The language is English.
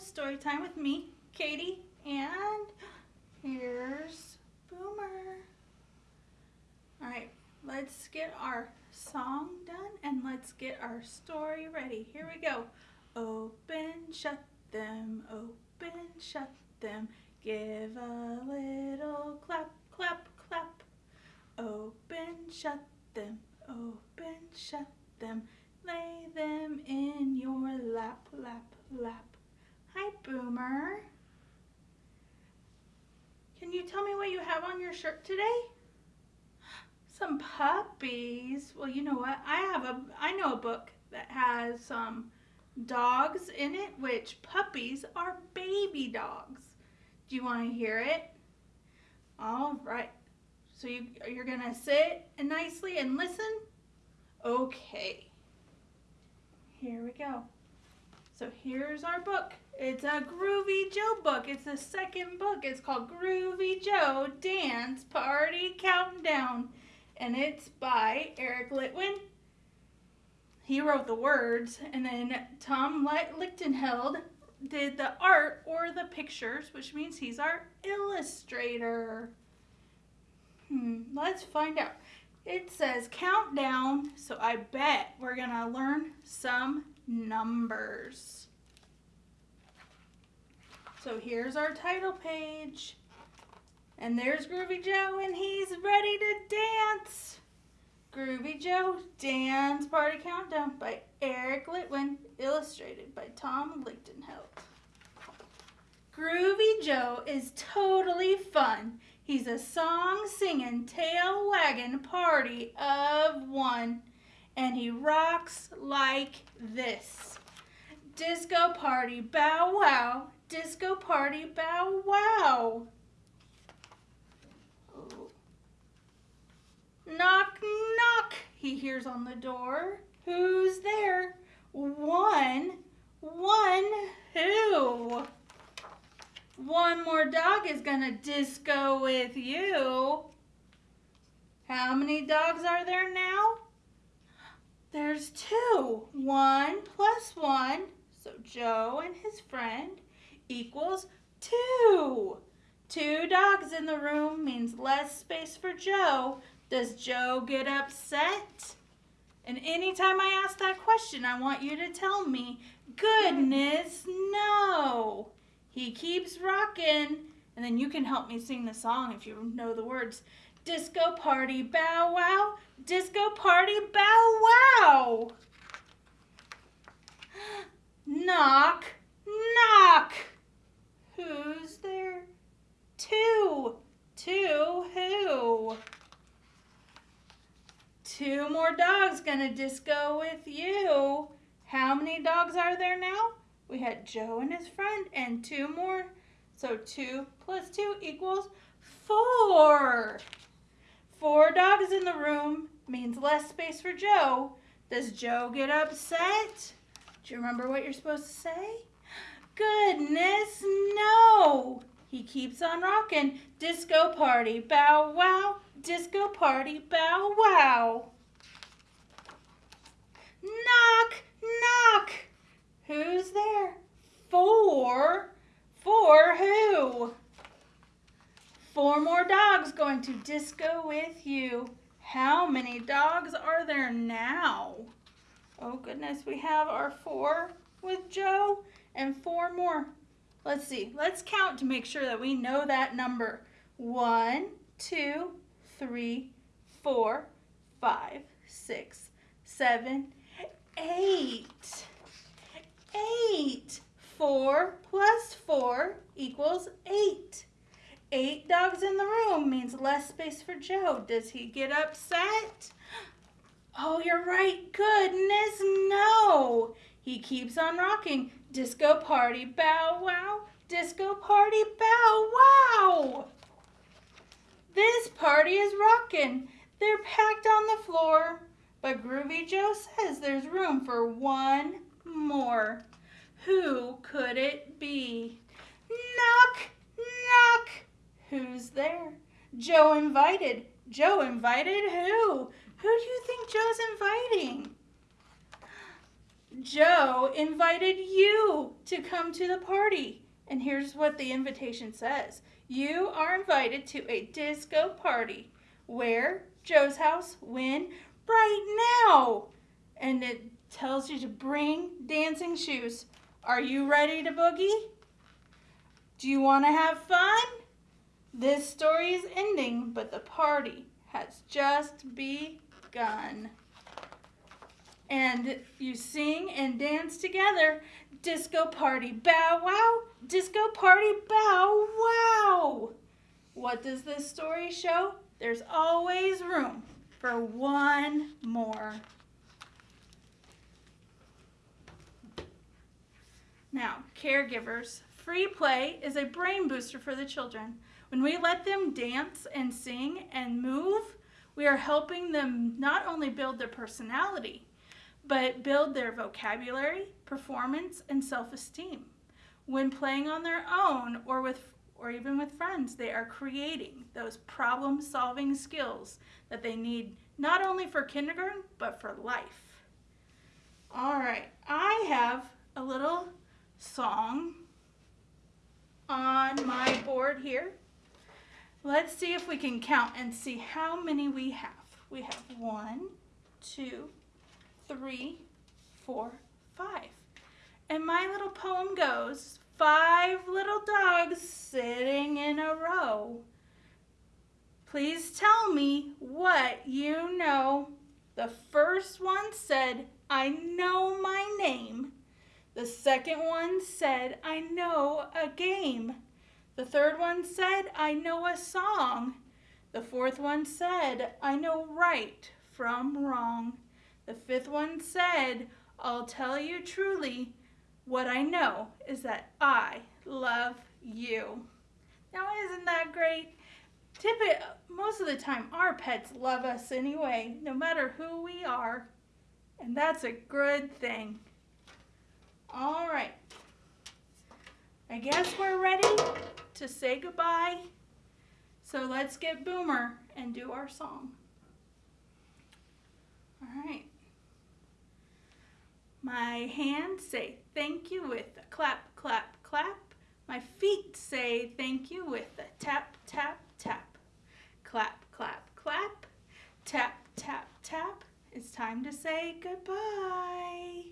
story time with me, Katie, and here's Boomer. All right, let's get our song done and let's get our story ready. Here we go. Open, shut them, open, shut them. Give a little clap, clap, clap. Open, shut them, open, shut them. Lay them in your lap, lap, lap. Boomer. Can you tell me what you have on your shirt today? Some puppies. Well, you know what? I have a, I know a book that has some dogs in it, which puppies are baby dogs. Do you want to hear it? All right. So you, you're going to sit and nicely and listen? Okay. Here we go. So here's our book. It's a Groovy Joe book. It's the second book. It's called Groovy Joe Dance Party Countdown. And it's by Eric Litwin. He wrote the words, and then Tom Lichtenheld did the art or the pictures, which means he's our illustrator. Hmm, let's find out. It says countdown, so I bet we're going to learn some numbers. So here's our title page. And there's Groovy Joe, and he's ready to dance. Groovy Joe Dance Party Countdown by Eric Litwin, illustrated by Tom Lichtenheld. Groovy Joe is totally fun. He's a song singing, tail wagging party of one. And he rocks like this. Disco party, bow wow. Disco party, bow wow. Knock, knock, he hears on the door. Who's there? One, one, who? One more dog is gonna disco with you. How many dogs are there now? There's two. One plus one, so Joe and his friend equals two. Two dogs in the room means less space for Joe. Does Joe get upset? And anytime I ask that question, I want you to tell me, goodness, no. He keeps rocking. And then you can help me sing the song if you know the words. Disco party, bow wow. Disco party, bow wow. Knock, knock. Who's there? Two. Two who? Two more dogs gonna disco with you. How many dogs are there now? We had Joe and his friend and two more. So two plus two equals four. Four dogs in the room means less space for Joe. Does Joe get upset? Do you remember what you're supposed to say? Goodness, no. He keeps on rocking. Disco party, bow wow. Disco party, bow wow. Knock, knock. Who's there? Four. Four who? Four more dogs going to disco with you. How many dogs are there now? Oh goodness, we have our four with Joe and four more. Let's see, let's count to make sure that we know that number. One, two, three, four, five, six, seven, eight eight. Four plus four equals eight. Eight dogs in the room means less space for Joe. Does he get upset? Oh, you're right. Goodness, no. He keeps on rocking. Disco party, bow wow. Disco party, bow wow. This party is rocking. They're packed on the floor. But Groovy Joe says there's room for one more. Who could it be? Knock, knock. Who's there? Joe invited. Joe invited who? Who do you think Joe's inviting? Joe invited you to come to the party. And here's what the invitation says You are invited to a disco party. Where? Joe's house. When? Right now. And it tells you to bring dancing shoes. Are you ready to boogie? Do you want to have fun? This story is ending, but the party has just begun and you sing and dance together. Disco party, bow wow. Disco party, bow wow. What does this story show? There's always room for one more. Now, caregivers, free play is a brain booster for the children. When we let them dance and sing and move, we are helping them not only build their personality, but build their vocabulary, performance, and self-esteem. When playing on their own or with or even with friends, they are creating those problem-solving skills that they need not only for kindergarten, but for life. All right, I have a little song on my board here. Let's see if we can count and see how many we have. We have one, two, three, four, five. And my little poem goes, five little dogs sitting in a row. Please tell me what you know. The first one said, I know my name. The second one said, I know a game. The third one said, I know a song. The fourth one said, I know right from wrong. The fifth one said, I'll tell you truly, what I know is that I love you. Now, isn't that great? Tippet, most of the time, our pets love us anyway, no matter who we are. And that's a good thing. All right. I guess we're ready to say goodbye. So let's get Boomer and do our song. All right. My hands say thank you with a clap, clap, clap. My feet say thank you with a tap, tap, tap. Clap, clap, clap. Tap, tap, tap. It's time to say goodbye.